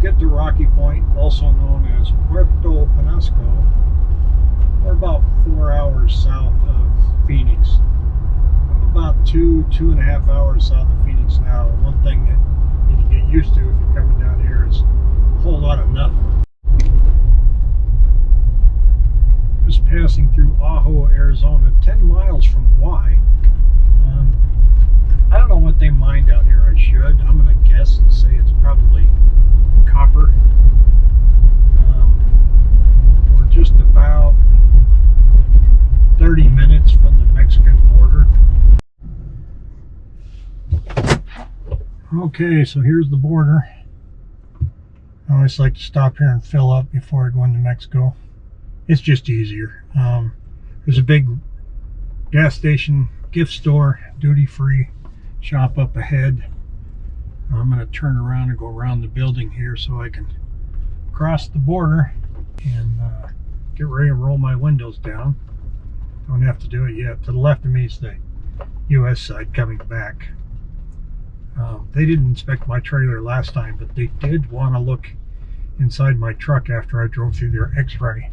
get to Rocky Point, also known as Puerto Penasco. We're about four hours south of Phoenix. About two, two and a half hours south of Phoenix now. One thing that you need to get used to if you're coming down here is a whole lot of nothing. Just passing through Ajo, Arizona, 10 miles from Why. Um, I don't know what they mine down here. I should. I'm going to guess and say it's probably copper. Um, we're just about 30 minutes from the Mexican border. Okay, so here's the border. I always like to stop here and fill up before I go into Mexico. It's just easier. Um, there's a big gas station, gift store, duty free shop up ahead. I'm going to turn around and go around the building here so I can cross the border and uh, get ready to roll my windows down. Don't have to do it yet. To the left of me is the U.S. side coming back. Um, they didn't inspect my trailer last time, but they did want to look inside my truck after I drove through their x-ray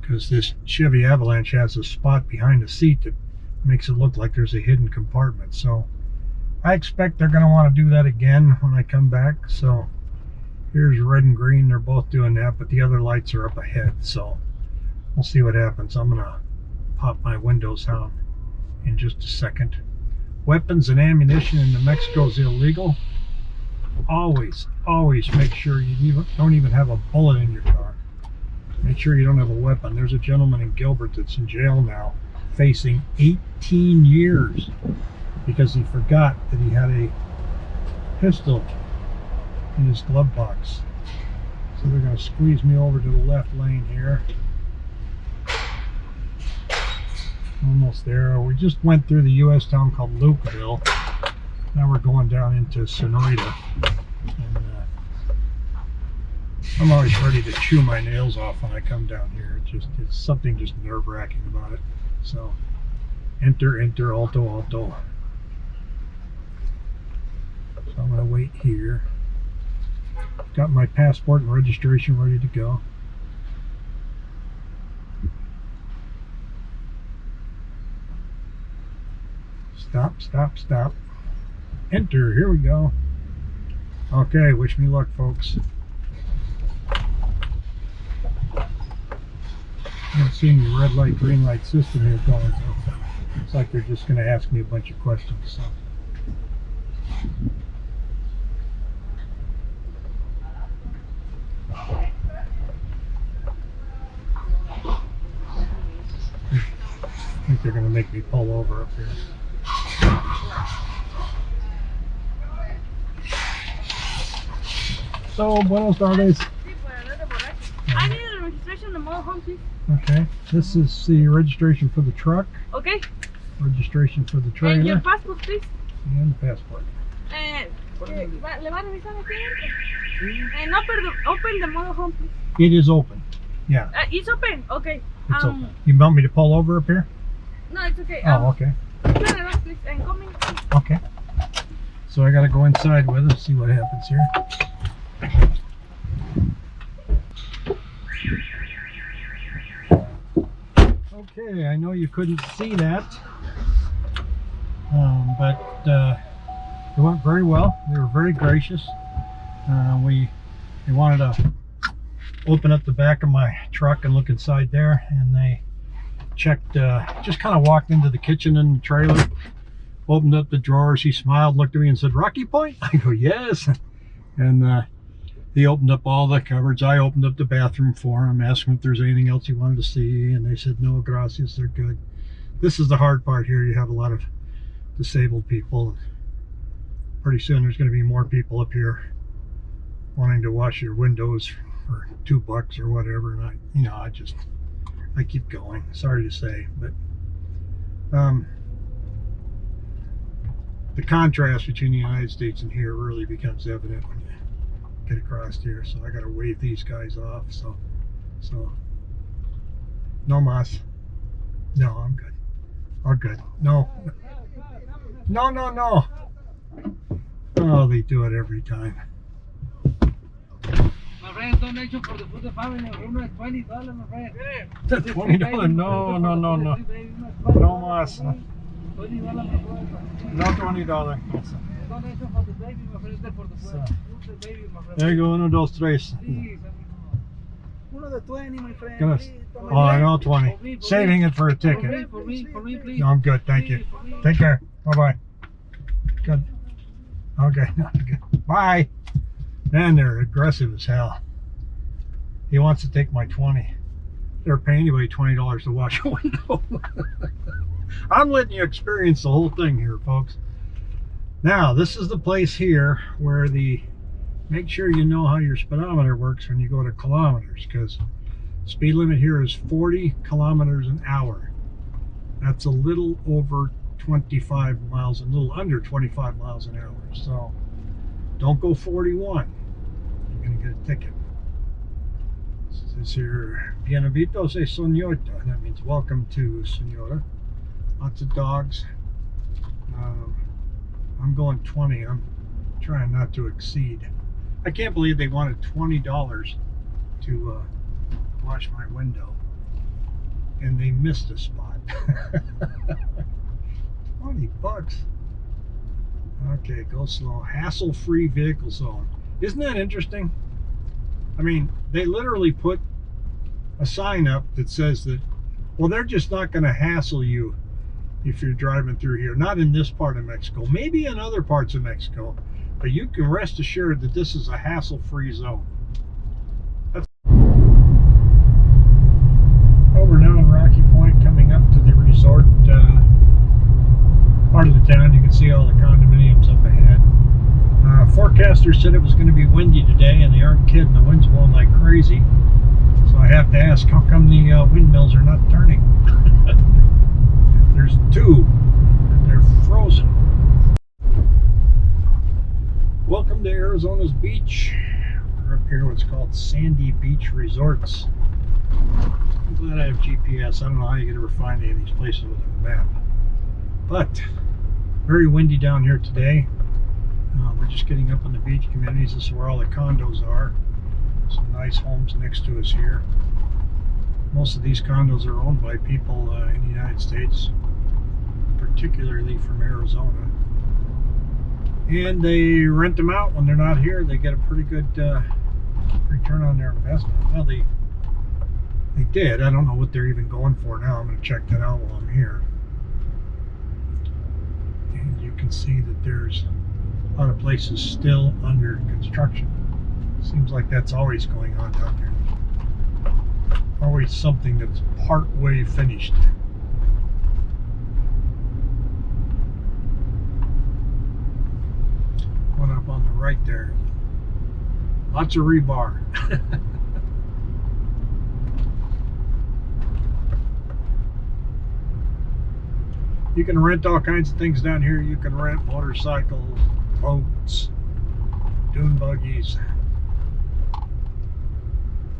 because this Chevy Avalanche has a spot behind the seat that makes it look like there's a hidden compartment. So I expect they're going to want to do that again when I come back. So here's red and green. They're both doing that, but the other lights are up ahead. So we'll see what happens. I'm going to pop my windows down in just a second. Weapons and ammunition in New Mexico is illegal. Always, always make sure you don't even have a bullet in your car. Make sure you don't have a weapon. There's a gentleman in Gilbert that's in jail now facing 18 years because he forgot that he had a pistol in his glove box. So they're going to squeeze me over to the left lane here. Almost there. We just went through the U.S. town called Lukeville. Now we're going down into Sonoyta. And, uh, I'm always ready to chew my nails off when I come down here. It's just it's something just nerve-wracking about it. So enter, enter, alto, alto. So I'm going to wait here. Got my passport and registration ready to go. Stop, stop, stop. Enter, here we go. Okay, wish me luck, folks. I'm seeing the red light, green light system here going, so it's like they're just going to ask me a bunch of questions. So. I think they're going to make me pull over up here. So, buenos tardes. I need the registration the mobile home, please. Okay, this is the registration for the truck, Okay. registration for the trailer. And your passport, please. and the passport. Va- ¿Le va a revisar aquí? Eh, no, pero open the mobile home, please. It is open. Yeah, Uh, it's open. Okay. it's um, open. You want me to pull over up here? No, it's okay. Oh, Um, okay. turn around, please. And coming. Okay. So I gotta go inside with it, see what happens here. Okay, I know you couldn't see that, um, but uh, it went very well. They were very gracious. Uh, we they wanted to open up the back of my truck and look inside there, and they checked. Uh, just kind of walked into the kitchen and the trailer, opened up the drawers. He smiled, looked at me, and said, "Rocky Point." I go, "Yes," and uh, he opened up all the cupboards. I opened up the bathroom for him, asked him if there's anything else he wanted to see, and they said, no, gracias, they're good. This is the hard part here. You have a lot of disabled people. Pretty soon there's going to be more people up here wanting to wash your windows for two bucks or whatever. And I, you know, I just, I keep going. Sorry to say, but um, the contrast between the United States and here really becomes evident when you get across here so I gotta wave these guys off so so no mas no I'm good I'm good no no no no oh they do it every time My friend, donation for the food the family. Uno is twenty dollars, my friend. Twenty dollars? No, no, no, no. No más. Twenty dollars. No twenty dollars. Donation for the baby, my friend. For the So. the baby, my friend. There you go. Uno, dos, tres. Please, amigo. Uno de twenty, my friend. Please, Oh, I know twenty. For me, for Saving me. it for a For me, ticket. for me, for me. No, I'm good. Thank you. Please. Take care. Bye bye. Good. Okay. Good. Bye. Man, they're aggressive as hell. He wants to take my 20. They're paying anybody $20 to wash a window. I'm letting you experience the whole thing here, folks. Now, this is the place here where the make sure you know how your speedometer works when you go to kilometers because speed limit here is 40 kilometers an hour. That's a little over 25 miles, a little under 25 miles an hour. So don't go 41. You're going to get a ticket. It says here, Bienvenido se señorita. That means welcome to Sonora. Lots of dogs. Um, I'm going 20. I'm trying not to exceed. I can't believe they wanted $20 to uh, wash my window. And they missed a spot. 20 bucks. Okay, go slow. Hassle-free vehicle zone. Isn't that interesting? I mean, they literally put a sign up that says that, well, they're just not going to hassle you if you're driving through here. Not in this part of Mexico. Maybe in other parts of Mexico. But you can rest assured that this is a hassle-free zone. That's over now in Rocky Point, coming up to the resort uh, part of the town. You can see all the condominiums up ahead. Uh, forecaster said it was going to be windy today, and they aren't kidding. The wind's blowing like crazy. So I have to ask, how come the uh, windmills are not turning? There's two, and they're frozen. Welcome to Arizona's beach. We're up here, what's called Sandy Beach Resorts. I'm glad I have GPS. I don't know how you could ever find any of these places with a map. But very windy down here today. Uh, we're just getting up on the beach communities. This is where all the condos are. Some nice homes next to us here. Most of these condos are owned by people uh, in the United States, particularly from Arizona. And they rent them out when they're not here. They get a pretty good uh, return on their investment. Well, they they did. I don't know what they're even going for now. I'm going to check that out while I'm here. And you can see that there's a lot of places still under construction. Seems like that's always going on down here. Always something that's part way finished. One up on the right there. Lots of rebar. You can rent all kinds of things down here. You can rent motorcycles, boats, dune buggies.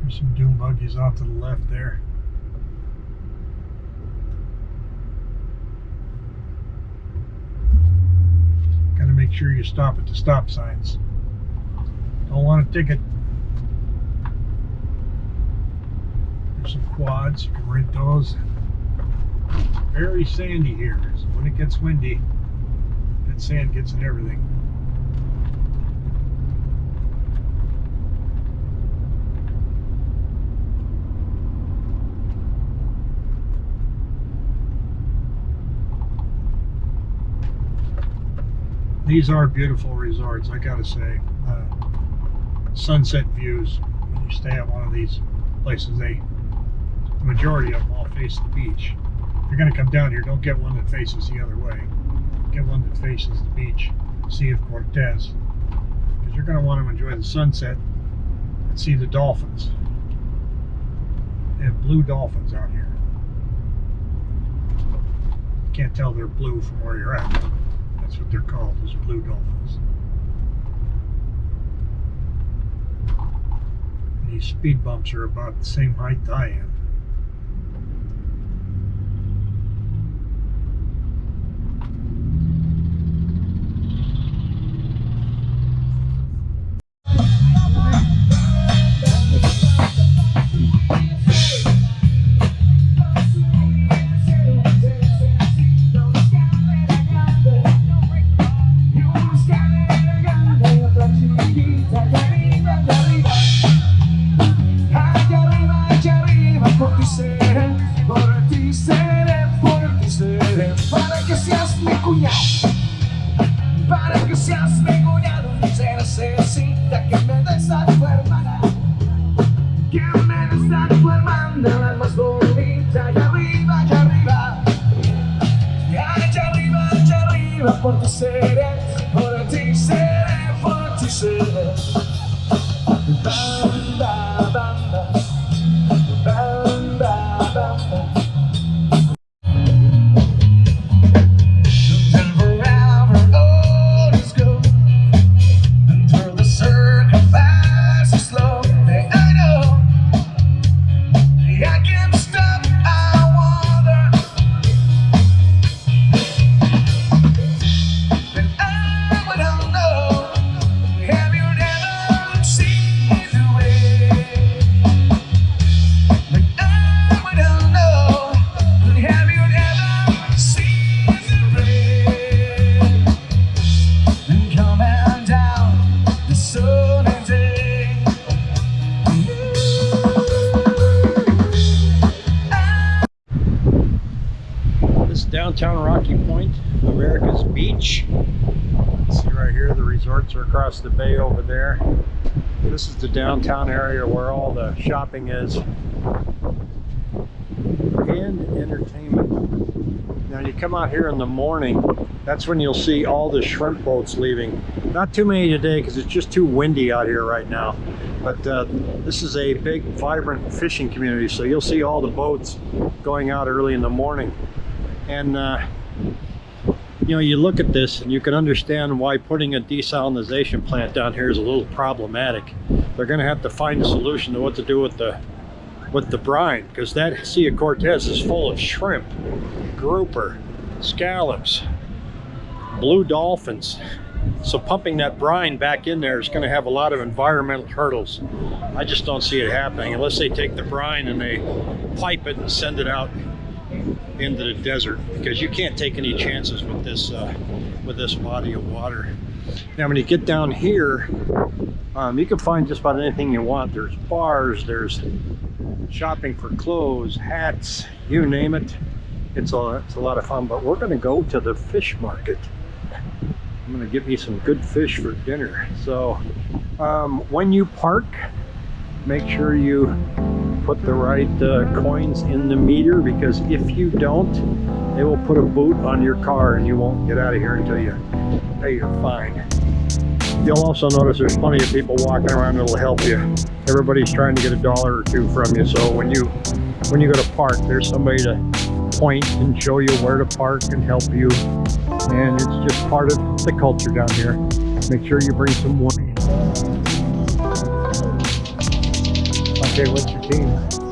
There's some dune buggies off to the left there. Gotta make sure you stop at the stop signs. Don't want a ticket. There's some quads, you can rent those very sandy here. So when it gets windy, that sand gets in everything. These are beautiful resorts, I gotta say. Uh, sunset views when you stay at one of these places. They, the majority of them all face the beach if you're to come down here, don't get one that faces the other way. Get one that faces the beach, Sea of Cortez. Because you're want to enjoy the sunset and see the dolphins. They have blue dolphins out here. Can't tell they're blue from where you're at. That's what they're called, is blue dolphins. These speed bumps are about the same height I am. acontecerá resorts are across the bay over there. This is the downtown area where all the shopping is. And entertainment. Now you come out here in the morning, that's when you'll see all the shrimp boats leaving. Not too many today because it's just too windy out here right now. But uh, this is a big, vibrant fishing community, so you'll see all the boats going out early in the morning. And uh, you know, you look at this and you can understand why putting a desalinization plant down here is a little problematic. They're going to have to find a solution to what to do with the with the brine because that Sea of Cortez is full of shrimp, grouper, scallops, blue dolphins. So pumping that brine back in there is going to have a lot of environmental hurdles. I just don't see it happening unless they take the brine and they pipe it and send it out into the desert because you can't take any chances with this uh, with this body of water. Now when you get down here, um, you can find just about anything you want. There's bars, there's shopping for clothes, hats, you name it. It's a, it's a lot of fun, but we're gonna go to the fish market. I'm gonna get me some good fish for dinner. So um, when you park, make sure you put the right uh, coins in the meter because if you don't, they will put a boot on your car and you won't get out of here until you pay your fine. You'll also notice there's plenty of people walking around that'll help you. Everybody's trying to get a dollar or two from you. So when you when you go to park, there's somebody to point and show you where to park and help you. And it's just part of the culture down here. Make sure you bring some money. Okay, what's your team?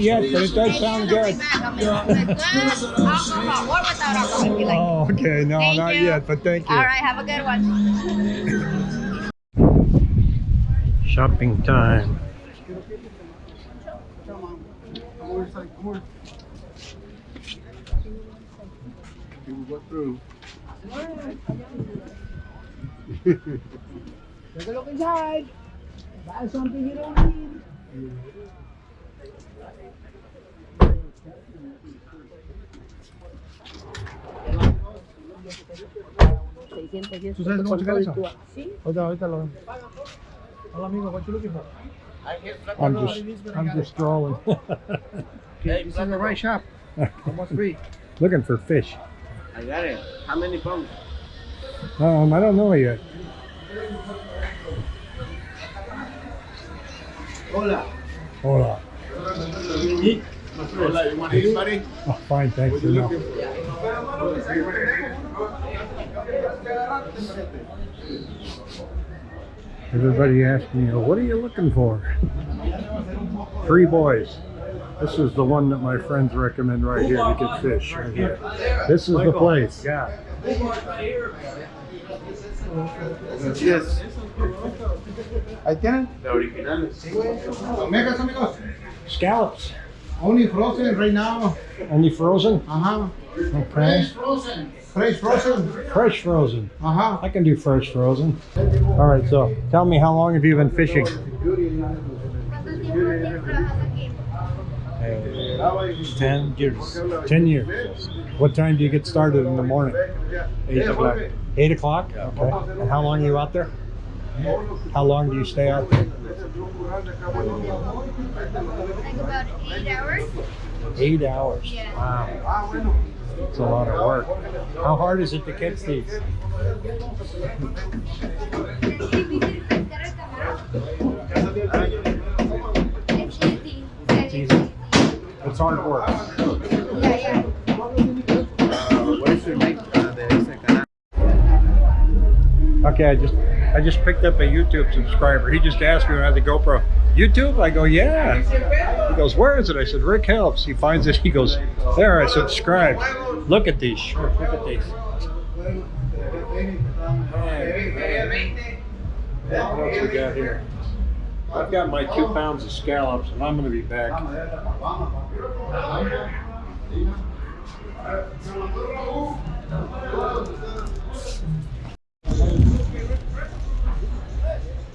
Not, not yet, but it does sound good. Oh, okay. No, Thank not you. yet, but thank you. All right, have a good one. Shopping time. Take a look inside. Buy something you don't need. ¿Tú sabes cómo checar eso? Sí. Ahorita, ahorita lo vemos. Hola amigo, what you looking for? I'm just, I'm just strolling. Okay, this is the right shop. Almost free. Looking for fish. I got it. How many pounds? Um, I don't know yet. Hola. Hold on. Hola, you want to eat, buddy? Oh, fine, thanks. What you looking for? Everybody asks me, what are you looking for? Three boys. This is the one that my friends recommend right here to get fish. Right here. This is the place. Yeah. Yes. Ahí tienen. The originales. Megas, amigos. Scallops. Only frozen right now. Only frozen? Uh-huh. Ajá. Okay. Fresh frozen. Fresh frozen. Fresh frozen. Ajá. I can do fresh frozen. All right, so tell me how long have you been fishing? Ten years. Ten years. What time do you get started in the morning? Eight o'clock. Eight o'clock? Okay. And how long are you out there? How long do you stay out there? Like about eight hours. Eight hours. Yeah. Wow. It's a lot of work. How hard is it to catch these? It's easy. It's easy. It's hard work. Yeah, yeah. Where's your link? Uh, de. Okay, I just I just picked up a YouTube subscriber. He just asked me when I had the GoPro. YouTube? I go, yeah. He goes, where is it? I said, Rick helps. He finds it. He goes, there. I subscribe. Look at these. Look at these. What else we got here? I've got my two pounds of scallops, and I'm going to be back.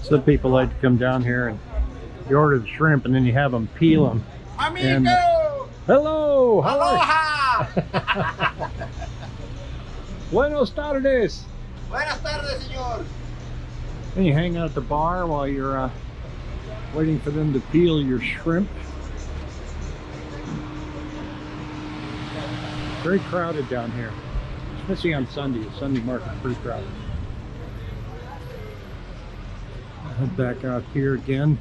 Some people like to come down here and you order the shrimp, and then you have them peel them. And, hello. Aloha. Buenos tardes. Buenas tardes, señor. And you hang out at the bar while you're uh, waiting for them to peel your shrimp. Very crowded down here, especially on Sunday. Sunday market's pretty crowded. Head back out here again.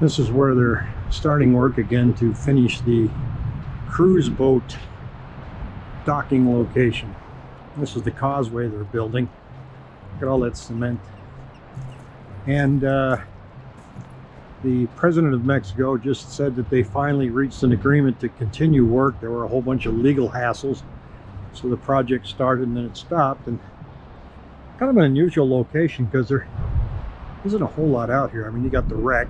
This is where they're starting work again to finish the cruise boat docking location. This is the causeway they're building. Look at all that cement. And uh, the president of Mexico just said that they finally reached an agreement to continue work. There were a whole bunch of legal hassles. So the project started and then it stopped. And kind of an unusual location because there isn't a whole lot out here. I mean, you got the wreck.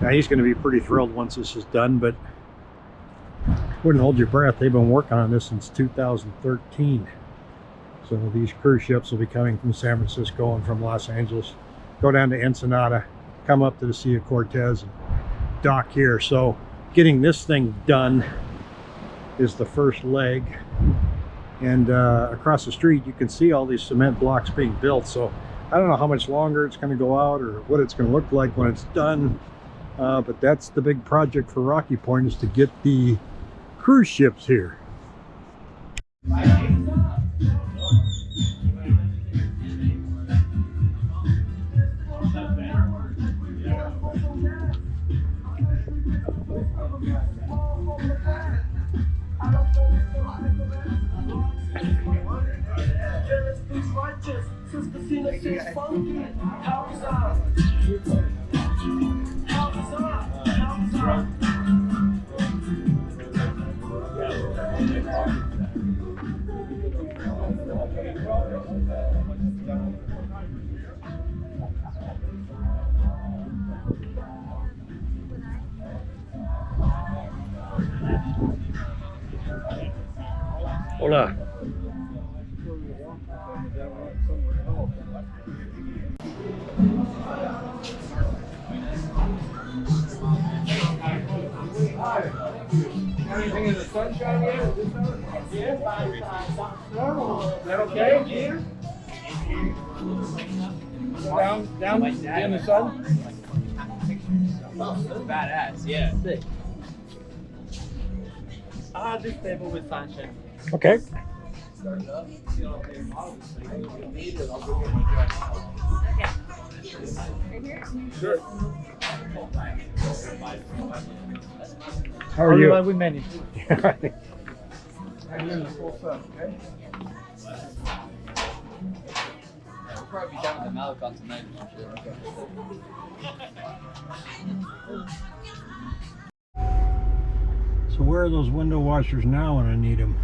Now he's going to be pretty thrilled once this is done, but wouldn't hold your breath. They've been working on this since 2013. So these cruise ships will be coming from San Francisco and from Los Angeles, go down to Ensenada, come up to the Sea of Cortez and dock here. So getting this thing done is the first leg. And uh, across the street, you can see all these cement blocks being built. So I don't know how much longer it's going to go out or what it's going to look like when it's done. Uh, but that's the big project for Rocky Point is to get the cruise ships here. Hola. Anything in the sunshine yet? Is this? Yeah. Is that okay? Peter? Down, down in the sun? Badass, yeah. Ah, this table with sunshine. Okay. Sure. How are you? with many. And in the full sun, okay? We'll probably be down with the tonight or some. So where are those window washers now when I need them?